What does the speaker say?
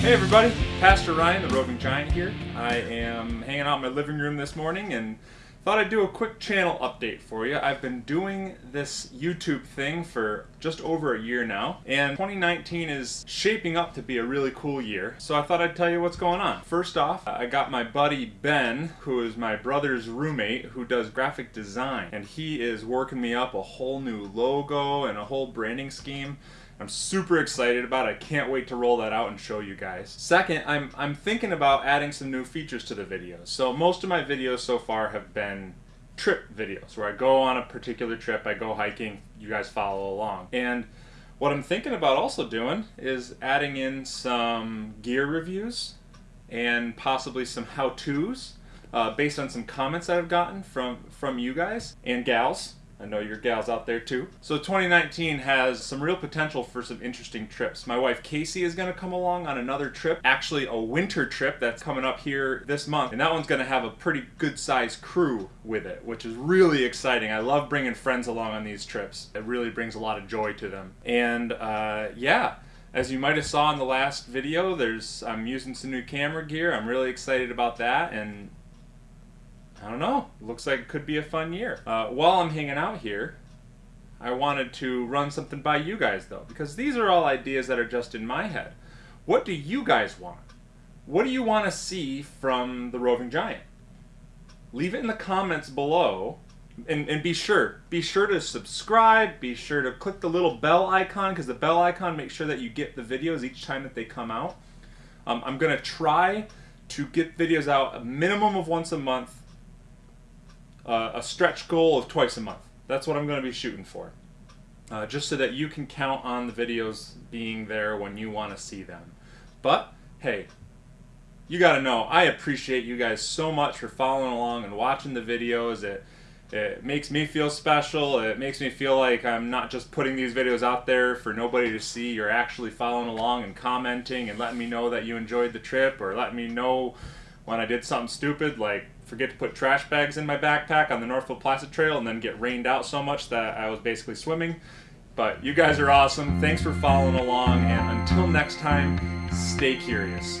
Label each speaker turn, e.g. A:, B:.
A: Hey everybody, Pastor Ryan, the Roving Giant here. I am hanging out in my living room this morning and thought I'd do a quick channel update for you. I've been doing this YouTube thing for just over a year now, and 2019 is shaping up to be a really cool year, so I thought I'd tell you what's going on. First off, I got my buddy Ben, who is my brother's roommate, who does graphic design, and he is working me up a whole new logo and a whole branding scheme. I'm super excited about. I can't wait to roll that out and show you guys. Second, I'm, I'm thinking about adding some new features to the videos. So most of my videos so far have been trip videos where I go on a particular trip, I go hiking, you guys follow along. And what I'm thinking about also doing is adding in some gear reviews and possibly some how-tos uh, based on some comments that I've gotten from, from you guys and gals. I know your gals out there too. So 2019 has some real potential for some interesting trips. My wife Casey is going to come along on another trip, actually a winter trip that's coming up here this month. And that one's going to have a pretty good sized crew with it, which is really exciting. I love bringing friends along on these trips. It really brings a lot of joy to them. And uh, yeah, as you might have saw in the last video, there's I'm using some new camera gear. I'm really excited about that and I don't know. Looks like it could be a fun year. Uh, while I'm hanging out here, I wanted to run something by you guys though, because these are all ideas that are just in my head. What do you guys want? What do you want to see from the Roving Giant? Leave it in the comments below. And, and be sure, be sure to subscribe, be sure to click the little bell icon, because the bell icon makes sure that you get the videos each time that they come out. Um, I'm going to try to get videos out a minimum of once a month uh, a stretch goal of twice a month. That's what I'm going to be shooting for. Uh, just so that you can count on the videos being there when you want to see them. But, hey, you got to know, I appreciate you guys so much for following along and watching the videos. It, it makes me feel special. It makes me feel like I'm not just putting these videos out there for nobody to see. You're actually following along and commenting and letting me know that you enjoyed the trip or letting me know when I did something stupid like forget to put trash bags in my backpack on the Northville Placid Trail and then get rained out so much that I was basically swimming. But you guys are awesome. Thanks for following along, and until next time, stay curious.